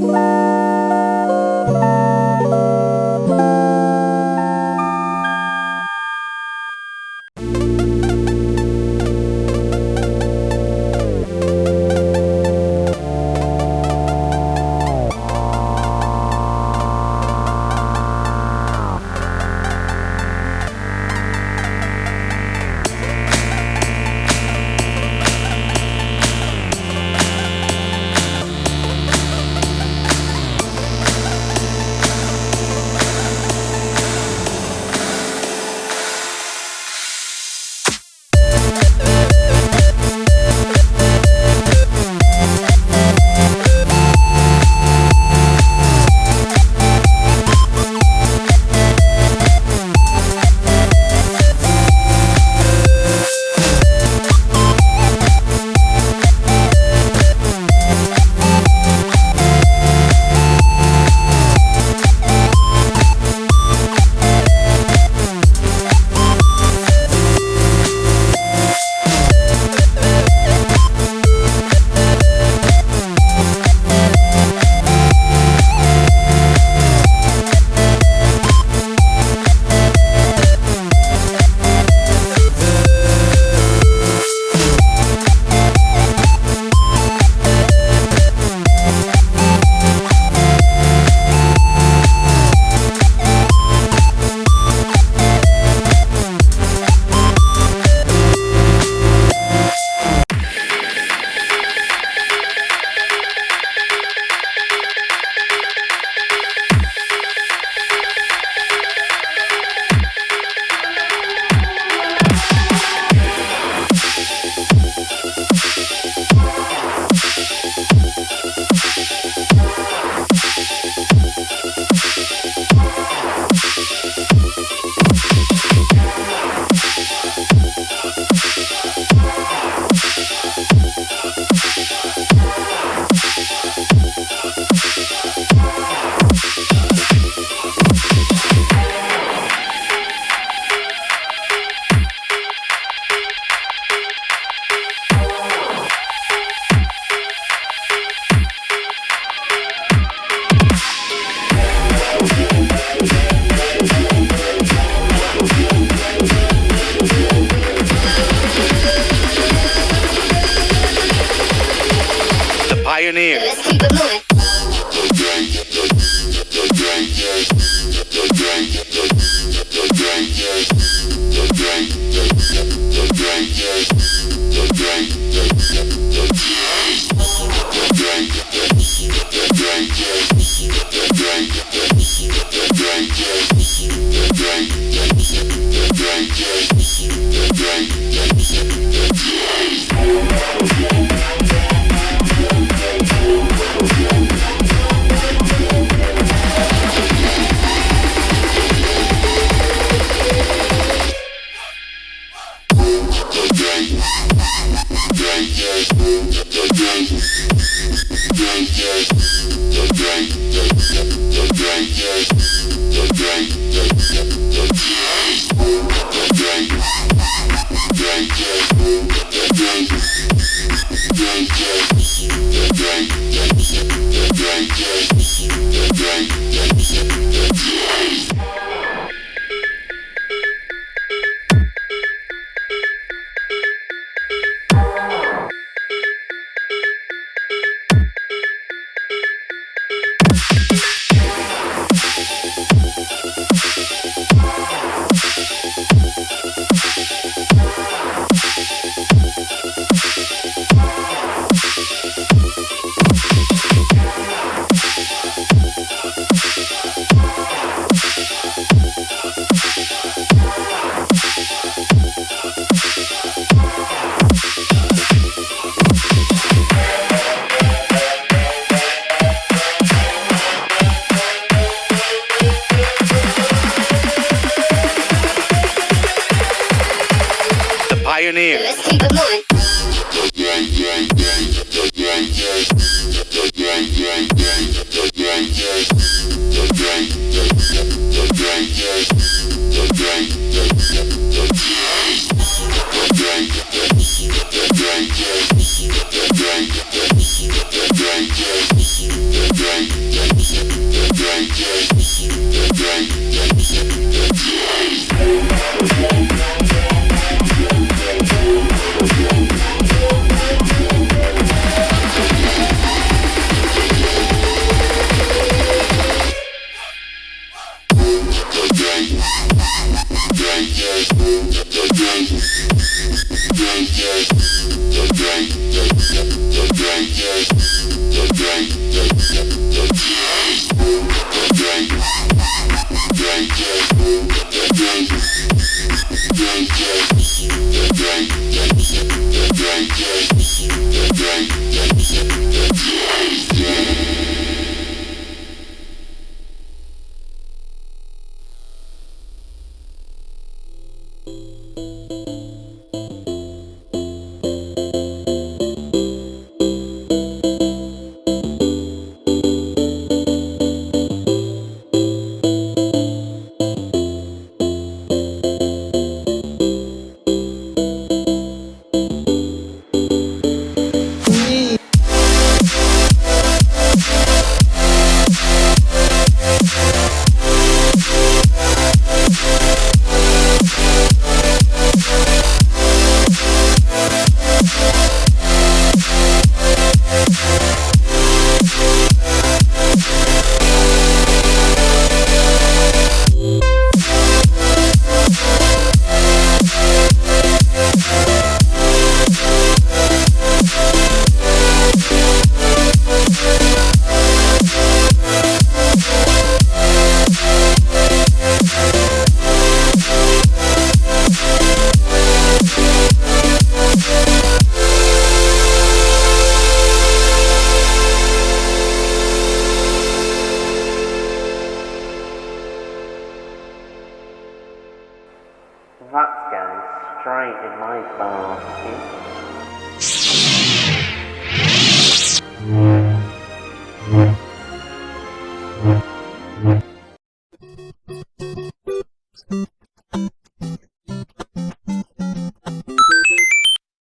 Bye. Yeah. That's